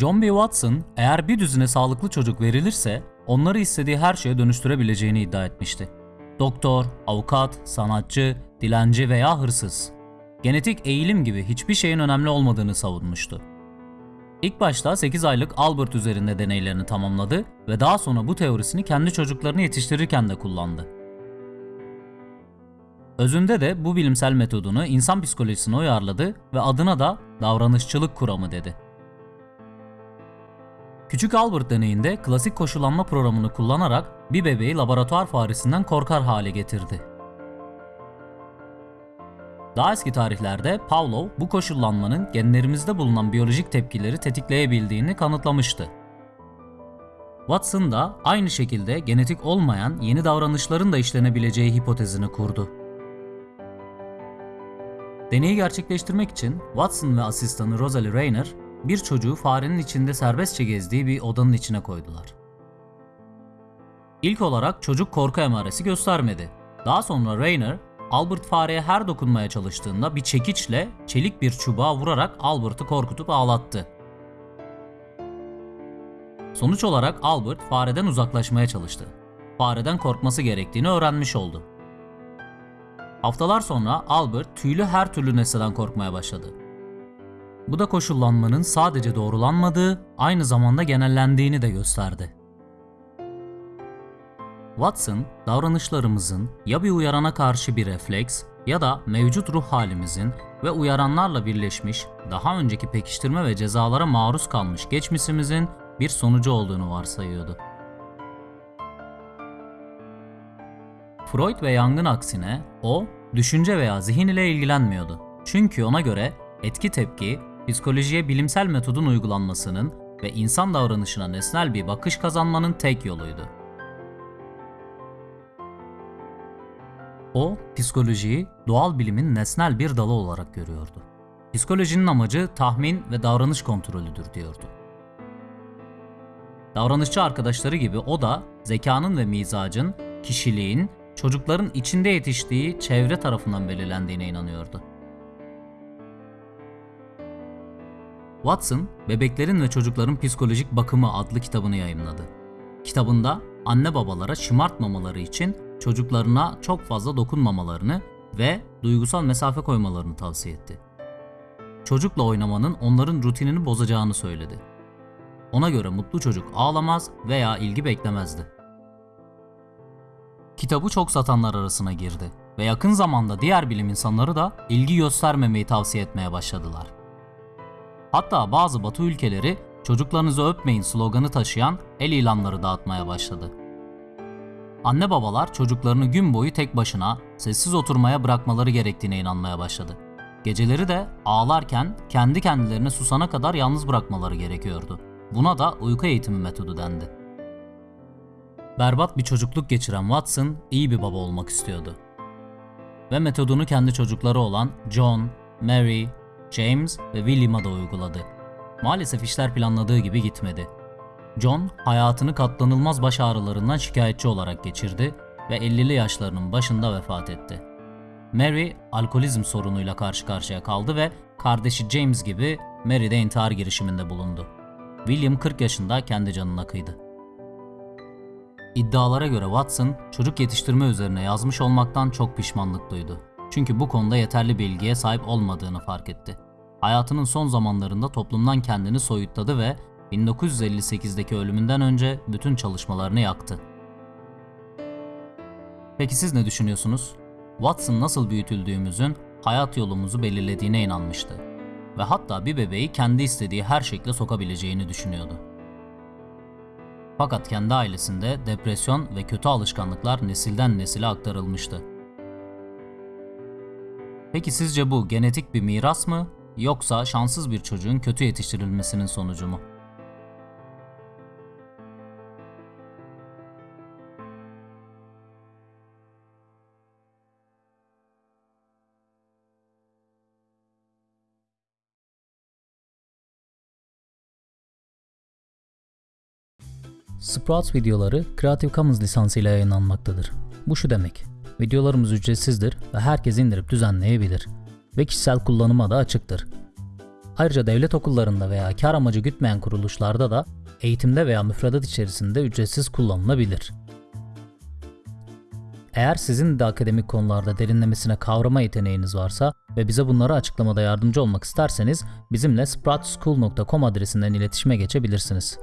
John B. Watson eğer bir düzine sağlıklı çocuk verilirse onları istediği her şeye dönüştürebileceğini iddia etmişti. Doktor, avukat, sanatçı, dilenci veya hırsız. Genetik eğilim gibi hiçbir şeyin önemli olmadığını savunmuştu. İlk başta 8 aylık Albert üzerinde deneylerini tamamladı ve daha sonra bu teorisini kendi çocuklarını yetiştirirken de kullandı. Özünde de bu bilimsel metodunu insan psikolojisine uyarladı ve adına da davranışçılık kuramı dedi. Küçük Albert deneyinde klasik koşullanma programını kullanarak bir bebeği laboratuvar faresinden korkar hale getirdi. Daha eski tarihlerde Pavlov bu koşullanmanın genlerimizde bulunan biyolojik tepkileri tetikleyebildiğini kanıtlamıştı. Watson da aynı şekilde genetik olmayan yeni davranışların da işlenebileceği hipotezini kurdu. Deneyi gerçekleştirmek için Watson ve asistanı Rosalie Rayner bir çocuğu farenin içinde serbestçe gezdiği bir odanın içine koydular. İlk olarak çocuk korku emaresi göstermedi. Daha sonra Rayner, Albert fareye her dokunmaya çalıştığında bir çekiçle çelik bir çubuğa vurarak Albert'ı korkutup ağlattı. Sonuç olarak Albert fareden uzaklaşmaya çalıştı. Fareden korkması gerektiğini öğrenmiş oldu. Haftalar sonra Albert tüylü her türlü nesneden korkmaya başladı. Bu da koşullanmanın sadece doğrulanmadığı, aynı zamanda genellendiğini de gösterdi. Watson, davranışlarımızın ya bir uyarana karşı bir refleks ya da mevcut ruh halimizin ve uyaranlarla birleşmiş, daha önceki pekiştirme ve cezalara maruz kalmış geçmişimizin bir sonucu olduğunu varsayıyordu. Freud ve Jung'ın aksine o, düşünce veya zihin ile ilgilenmiyordu. Çünkü ona göre etki tepki, psikolojiye bilimsel metodun uygulanmasının ve insan davranışına nesnel bir bakış kazanmanın tek yoluydu. O, psikolojiyi doğal bilimin nesnel bir dalı olarak görüyordu. Psikolojinin amacı tahmin ve davranış kontrolüdür diyordu. Davranışçı arkadaşları gibi o da zekanın ve mizacın, kişiliğin, çocukların içinde yetiştiği çevre tarafından belirlendiğine inanıyordu. Watson, Bebeklerin ve Çocukların Psikolojik Bakımı adlı kitabını yayımladı. Kitabında anne babalara şımartmamaları için çocuklarına çok fazla dokunmamalarını ve duygusal mesafe koymalarını tavsiye etti. Çocukla oynamanın onların rutinini bozacağını söyledi. Ona göre mutlu çocuk ağlamaz veya ilgi beklemezdi. Kitabı çok satanlar arasına girdi ve yakın zamanda diğer bilim insanları da ilgi göstermemeyi tavsiye etmeye başladılar. Hatta bazı batı ülkeleri çocuklarınızı öpmeyin sloganı taşıyan el ilanları dağıtmaya başladı. Anne babalar çocuklarını gün boyu tek başına sessiz oturmaya bırakmaları gerektiğine inanmaya başladı. Geceleri de ağlarken kendi kendilerine susana kadar yalnız bırakmaları gerekiyordu. Buna da uyku eğitimi metodu dendi. Berbat bir çocukluk geçiren Watson iyi bir baba olmak istiyordu. Ve metodunu kendi çocukları olan John, Mary, James ve William'a da uyguladı. Maalesef işler planladığı gibi gitmedi. John hayatını katlanılmaz baş ağrılarından şikayetçi olarak geçirdi ve 50'li yaşlarının başında vefat etti. Mary alkolizm sorunuyla karşı karşıya kaldı ve kardeşi James gibi Mary de intihar girişiminde bulundu. William 40 yaşında kendi canına kıydı. İddialara göre Watson çocuk yetiştirme üzerine yazmış olmaktan çok pişmanlık duydu. Çünkü bu konuda yeterli bilgiye sahip olmadığını fark etti. Hayatının son zamanlarında toplumdan kendini soyutladı ve 1958'deki ölümünden önce bütün çalışmalarını yaktı. Peki siz ne düşünüyorsunuz? Watson nasıl büyütüldüğümüzün hayat yolumuzu belirlediğine inanmıştı ve hatta bir bebeği kendi istediği her şekle sokabileceğini düşünüyordu. Fakat kendi ailesinde depresyon ve kötü alışkanlıklar nesilden nesile aktarılmıştı. Peki sizce bu genetik bir miras mı yoksa şanssız bir çocuğun kötü yetiştirilmesinin sonucu mu? Sprouts videoları Creative Commons lisansıyla yayınlanmaktadır. Bu şu demek. Videolarımız ücretsizdir ve herkes indirip düzenleyebilir ve kişisel kullanıma da açıktır. Ayrıca devlet okullarında veya kar amacı gütmeyen kuruluşlarda da eğitimde veya müfredat içerisinde ücretsiz kullanılabilir. Eğer sizin de akademik konularda derinlemesine kavrama yeteneğiniz varsa ve bize bunları açıklamada yardımcı olmak isterseniz bizimle sproutschool.com adresinden iletişime geçebilirsiniz.